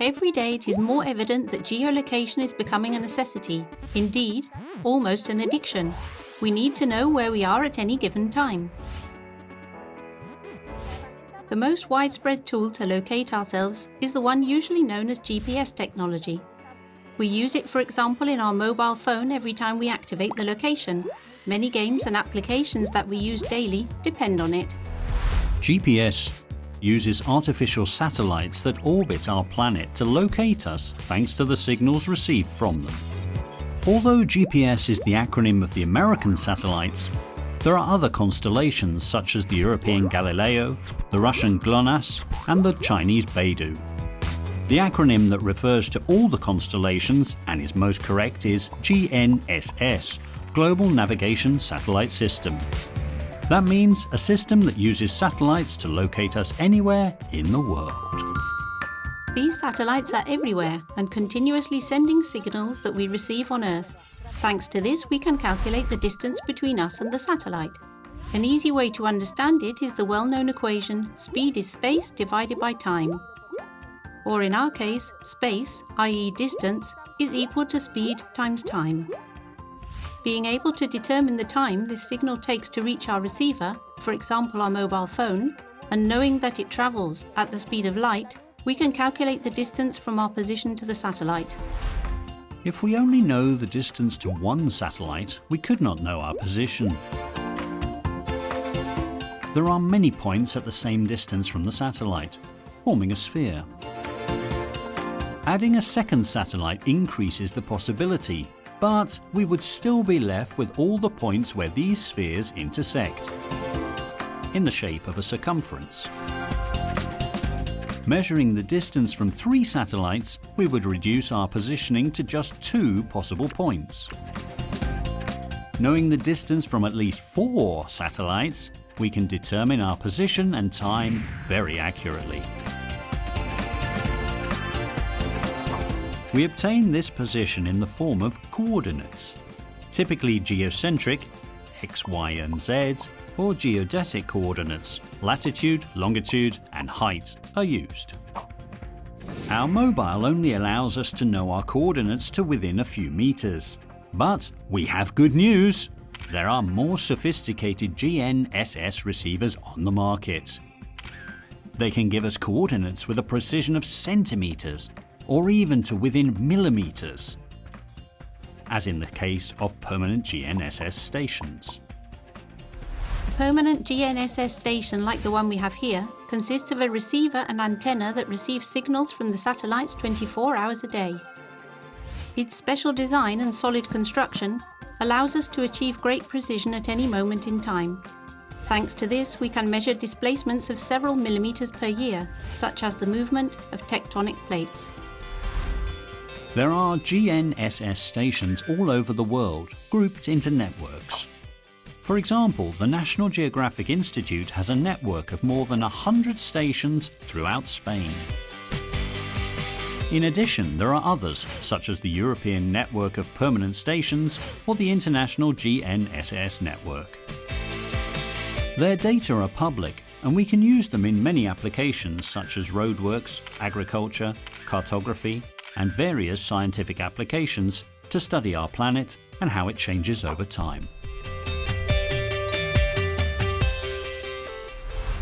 Every day it is more evident that geolocation is becoming a necessity, indeed, almost an addiction. We need to know where we are at any given time. The most widespread tool to locate ourselves is the one usually known as GPS technology. We use it, for example, in our mobile phone every time we activate the location. Many games and applications that we use daily depend on it. GPS uses artificial satellites that orbit our planet to locate us thanks to the signals received from them. Although GPS is the acronym of the American satellites, there are other constellations such as the European Galileo, the Russian GLONASS and the Chinese Beidou. The acronym that refers to all the constellations and is most correct is GNSS, Global Navigation Satellite System. That means a system that uses satellites to locate us anywhere in the world. These satellites are everywhere and continuously sending signals that we receive on Earth. Thanks to this, we can calculate the distance between us and the satellite. An easy way to understand it is the well-known equation speed is space divided by time. Or in our case, space, i.e. distance, is equal to speed times time. Being able to determine the time this signal takes to reach our receiver, for example our mobile phone, and knowing that it travels at the speed of light, we can calculate the distance from our position to the satellite. If we only know the distance to one satellite, we could not know our position. There are many points at the same distance from the satellite, forming a sphere. Adding a second satellite increases the possibility but we would still be left with all the points where these spheres intersect, in the shape of a circumference. Measuring the distance from three satellites, we would reduce our positioning to just two possible points. Knowing the distance from at least four satellites, we can determine our position and time very accurately. We obtain this position in the form of coordinates, typically geocentric, x, y and z, or geodetic coordinates, latitude, longitude and height are used. Our mobile only allows us to know our coordinates to within a few meters. But we have good news! There are more sophisticated GNSS receivers on the market. They can give us coordinates with a precision of centimeters or even to within millimetres, as in the case of permanent GNSS stations. A permanent GNSS station like the one we have here consists of a receiver and antenna that receives signals from the satellites 24 hours a day. Its special design and solid construction allows us to achieve great precision at any moment in time. Thanks to this, we can measure displacements of several millimetres per year, such as the movement of tectonic plates. There are GNSS stations all over the world, grouped into networks. For example, the National Geographic Institute has a network of more than 100 stations throughout Spain. In addition, there are others, such as the European Network of Permanent Stations or the International GNSS Network. Their data are public and we can use them in many applications such as roadworks, agriculture, cartography, and various scientific applications to study our planet and how it changes over time.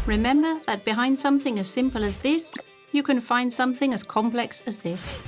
Remember that behind something as simple as this, you can find something as complex as this.